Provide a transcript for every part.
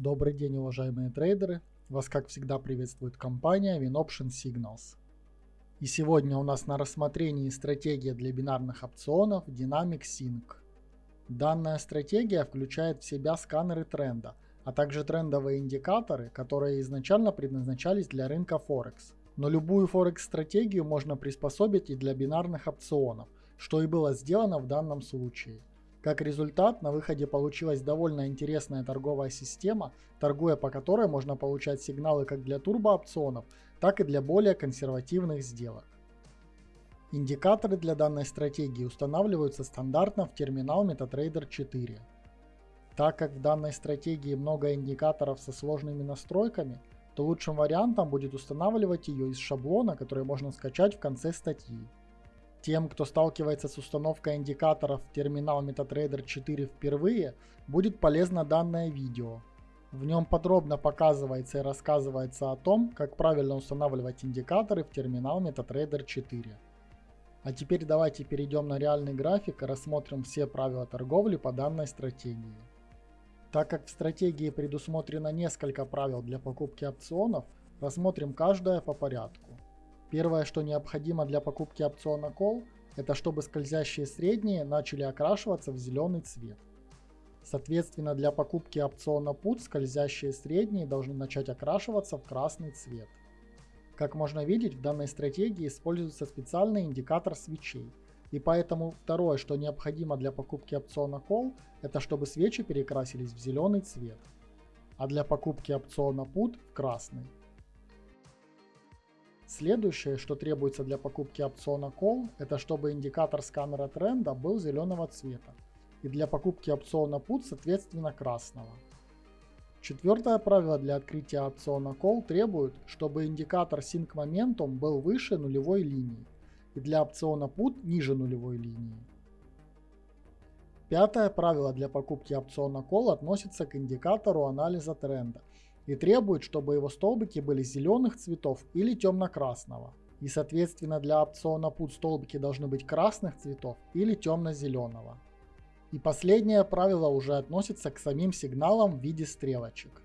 Добрый день, уважаемые трейдеры! Вас, как всегда, приветствует компания WinOption Signals. И сегодня у нас на рассмотрении стратегия для бинарных опционов Dynamic Sync. Данная стратегия включает в себя сканеры тренда, а также трендовые индикаторы, которые изначально предназначались для рынка Форекс. Но любую Форекс-стратегию можно приспособить и для бинарных опционов, что и было сделано в данном случае. Как результат, на выходе получилась довольно интересная торговая система, торгуя по которой можно получать сигналы как для турбоопционов, так и для более консервативных сделок. Индикаторы для данной стратегии устанавливаются стандартно в терминал MetaTrader 4. Так как в данной стратегии много индикаторов со сложными настройками, то лучшим вариантом будет устанавливать ее из шаблона, который можно скачать в конце статьи. Тем, кто сталкивается с установкой индикаторов в терминал MetaTrader 4 впервые, будет полезно данное видео. В нем подробно показывается и рассказывается о том, как правильно устанавливать индикаторы в терминал MetaTrader 4. А теперь давайте перейдем на реальный график и рассмотрим все правила торговли по данной стратегии. Так как в стратегии предусмотрено несколько правил для покупки опционов, рассмотрим каждое по порядку. Первое, что необходимо для покупки опциона Call, это чтобы скользящие средние начали окрашиваться в зеленый цвет. Соответственно, для покупки опциона Put скользящие средние должны начать окрашиваться в красный цвет. Как можно видеть, в данной стратегии используется специальный индикатор свечей. И поэтому второе, что необходимо для покупки опциона Call, это чтобы свечи перекрасились в зеленый цвет. А для покупки опциона Put в красный. Следующее, что требуется для покупки опциона Call, это чтобы индикатор сканера тренда был зеленого цвета. И для покупки опциона Put, соответственно, красного. Четвертое правило для открытия опциона Call требует, чтобы индикатор Sync Momentum был выше нулевой линии. И для опциона Put ниже нулевой линии. Пятое правило для покупки опциона Call относится к индикатору анализа тренда и требует, чтобы его столбики были зеленых цветов или темно-красного. И соответственно для опциона PUT столбики должны быть красных цветов или темно-зеленого. И последнее правило уже относится к самим сигналам в виде стрелочек.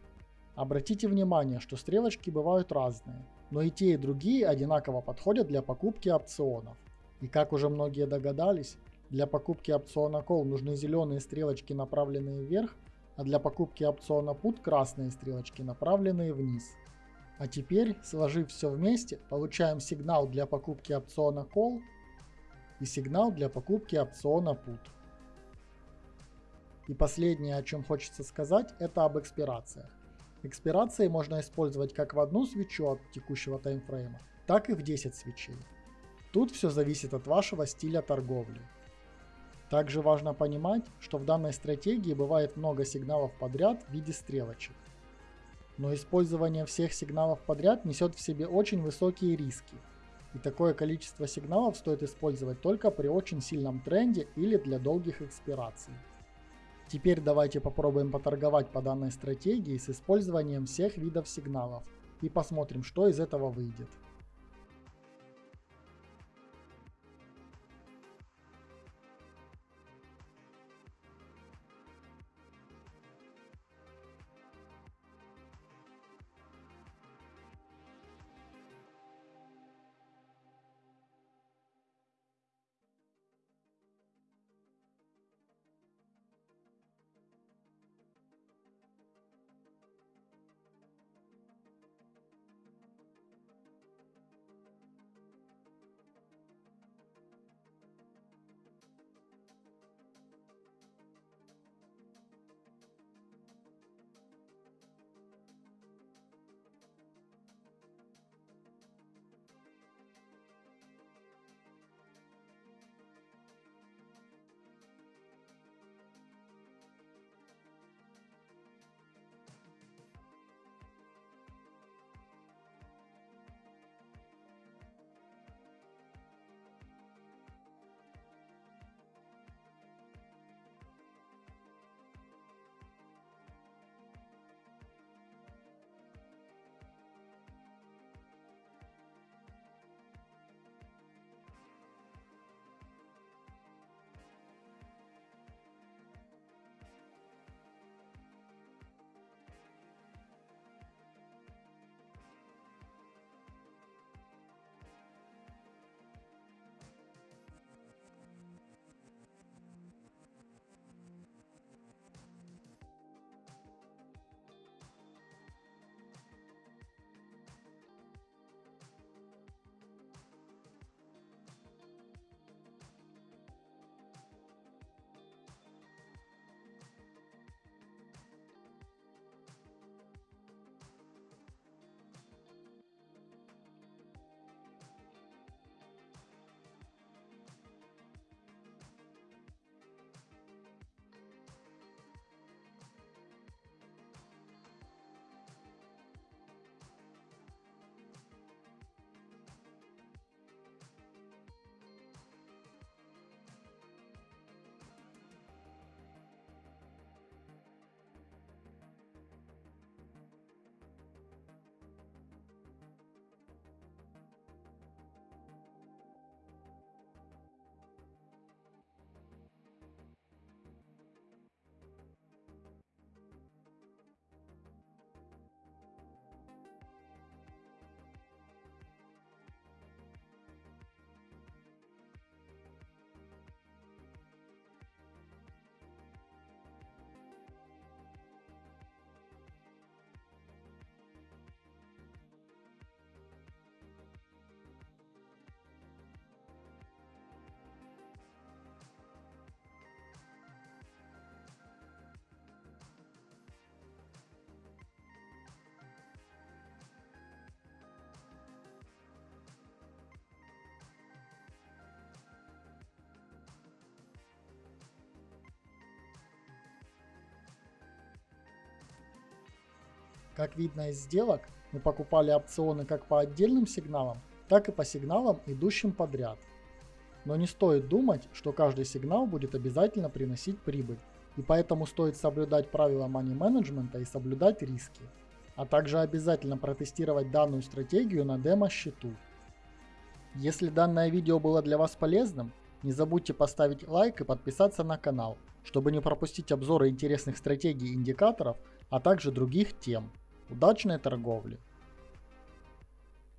Обратите внимание, что стрелочки бывают разные, но и те и другие одинаково подходят для покупки опционов. И как уже многие догадались, для покупки опциона Call нужны зеленые стрелочки, направленные вверх, а для покупки опциона PUT красные стрелочки, направленные вниз. А теперь, сложив все вместе, получаем сигнал для покупки опциона Call и сигнал для покупки опциона PUT. И последнее, о чем хочется сказать, это об экспирациях. Экспирации можно использовать как в одну свечу от текущего таймфрейма, так и в 10 свечей. Тут все зависит от вашего стиля торговли. Также важно понимать, что в данной стратегии бывает много сигналов подряд в виде стрелочек. Но использование всех сигналов подряд несет в себе очень высокие риски. И такое количество сигналов стоит использовать только при очень сильном тренде или для долгих экспираций. Теперь давайте попробуем поторговать по данной стратегии с использованием всех видов сигналов и посмотрим, что из этого выйдет. Как видно из сделок, мы покупали опционы как по отдельным сигналам, так и по сигналам, идущим подряд. Но не стоит думать, что каждый сигнал будет обязательно приносить прибыль, и поэтому стоит соблюдать правила money менеджмента и соблюдать риски, а также обязательно протестировать данную стратегию на демо-счету. Если данное видео было для вас полезным, не забудьте поставить лайк и подписаться на канал, чтобы не пропустить обзоры интересных стратегий и индикаторов, а также других тем. Удачной торговли!